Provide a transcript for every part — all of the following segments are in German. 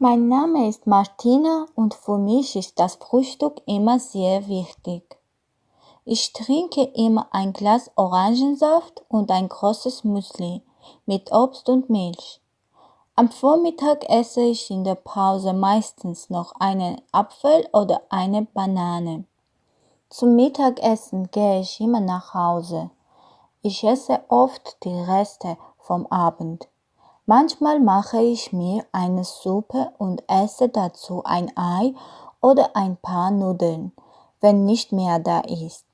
Mein Name ist Martina und für mich ist das Frühstück immer sehr wichtig. Ich trinke immer ein Glas Orangensaft und ein großes Müsli mit Obst und Milch. Am Vormittag esse ich in der Pause meistens noch einen Apfel oder eine Banane. Zum Mittagessen gehe ich immer nach Hause. Ich esse oft die Reste vom Abend. Manchmal mache ich mir eine Suppe und esse dazu ein Ei oder ein paar Nudeln, wenn nicht mehr da ist.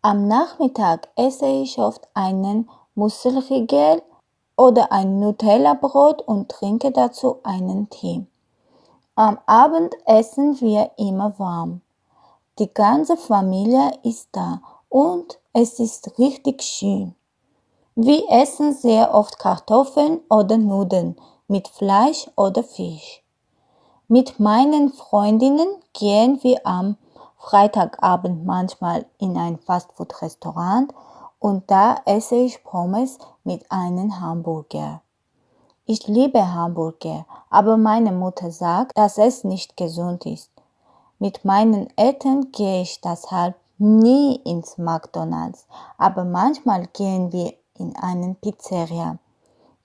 Am Nachmittag esse ich oft einen Müsli-Gel oder ein Nutella-Brot und trinke dazu einen Tee. Am Abend essen wir immer warm. Die ganze Familie ist da und es ist richtig schön. Wir essen sehr oft Kartoffeln oder Nudeln mit Fleisch oder Fisch. Mit meinen Freundinnen gehen wir am Freitagabend manchmal in ein Fastfood-Restaurant und da esse ich Pommes mit einem Hamburger. Ich liebe Hamburger, aber meine Mutter sagt, dass es nicht gesund ist. Mit meinen Eltern gehe ich deshalb nie ins McDonald's, aber manchmal gehen wir in einen Pizzeria.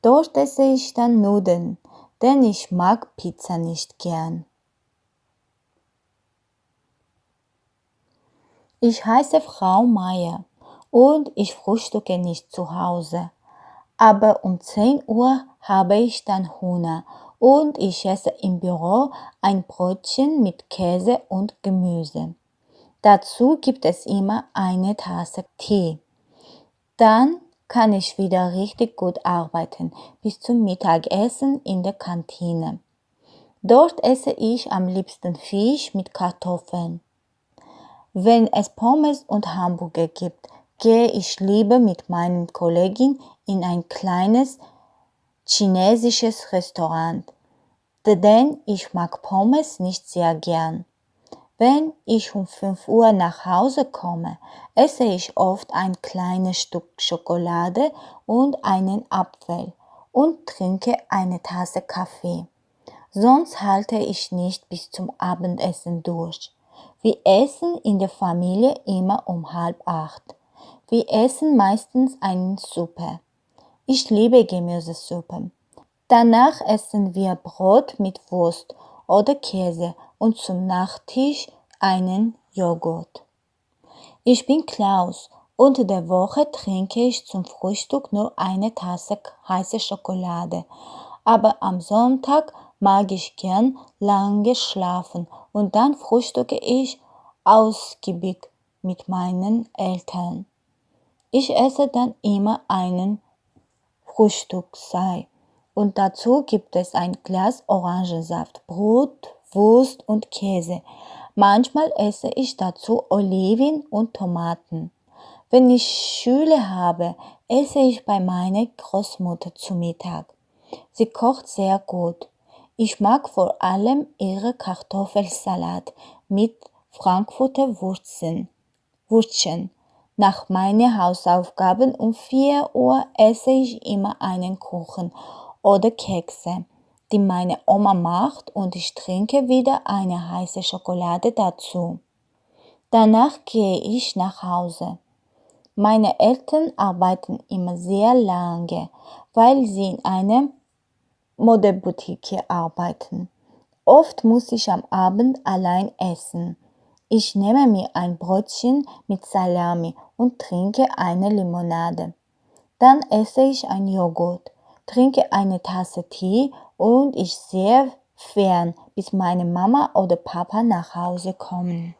Dort esse ich dann Nudeln, denn ich mag Pizza nicht gern. Ich heiße Frau Meier und ich frühstücke nicht zu Hause. Aber um 10 Uhr habe ich dann Hunger und ich esse im Büro ein Brötchen mit Käse und Gemüse. Dazu gibt es immer eine Tasse Tee. Dann kann ich wieder richtig gut arbeiten bis zum Mittagessen in der Kantine. Dort esse ich am liebsten Fisch mit Kartoffeln. Wenn es Pommes und Hamburger gibt, gehe ich lieber mit meinen Kollegen in ein kleines chinesisches Restaurant, denn ich mag Pommes nicht sehr gern. Wenn ich um 5 Uhr nach Hause komme, esse ich oft ein kleines Stück Schokolade und einen Apfel und trinke eine Tasse Kaffee. Sonst halte ich nicht bis zum Abendessen durch. Wir essen in der Familie immer um halb acht. Wir essen meistens eine Suppe. Ich liebe Gemüsesuppe. Danach essen wir Brot mit Wurst oder Käse und zum Nachtisch einen Joghurt. Ich bin Klaus. Unter der Woche trinke ich zum Frühstück nur eine Tasse heiße Schokolade. Aber am Sonntag mag ich gern lange schlafen und dann frühstücke ich ausgiebig mit meinen Eltern. Ich esse dann immer einen Frühstückssei und dazu gibt es ein Glas Orangensaft, Brot, Wurst und Käse. Manchmal esse ich dazu Oliven und Tomaten. Wenn ich Schüler habe, esse ich bei meiner Großmutter zu Mittag. Sie kocht sehr gut. Ich mag vor allem ihre Kartoffelsalat mit Frankfurter Wurzeln. Wurzeln. Nach meinen Hausaufgaben um 4 Uhr esse ich immer einen Kuchen oder Kekse die meine Oma macht und ich trinke wieder eine heiße Schokolade dazu. Danach gehe ich nach Hause. Meine Eltern arbeiten immer sehr lange, weil sie in einer Modeboutique arbeiten. Oft muss ich am Abend allein essen. Ich nehme mir ein Brötchen mit Salami und trinke eine Limonade. Dann esse ich ein Joghurt, trinke eine Tasse Tee und ich sehe fern, bis meine Mama oder Papa nach Hause kommen.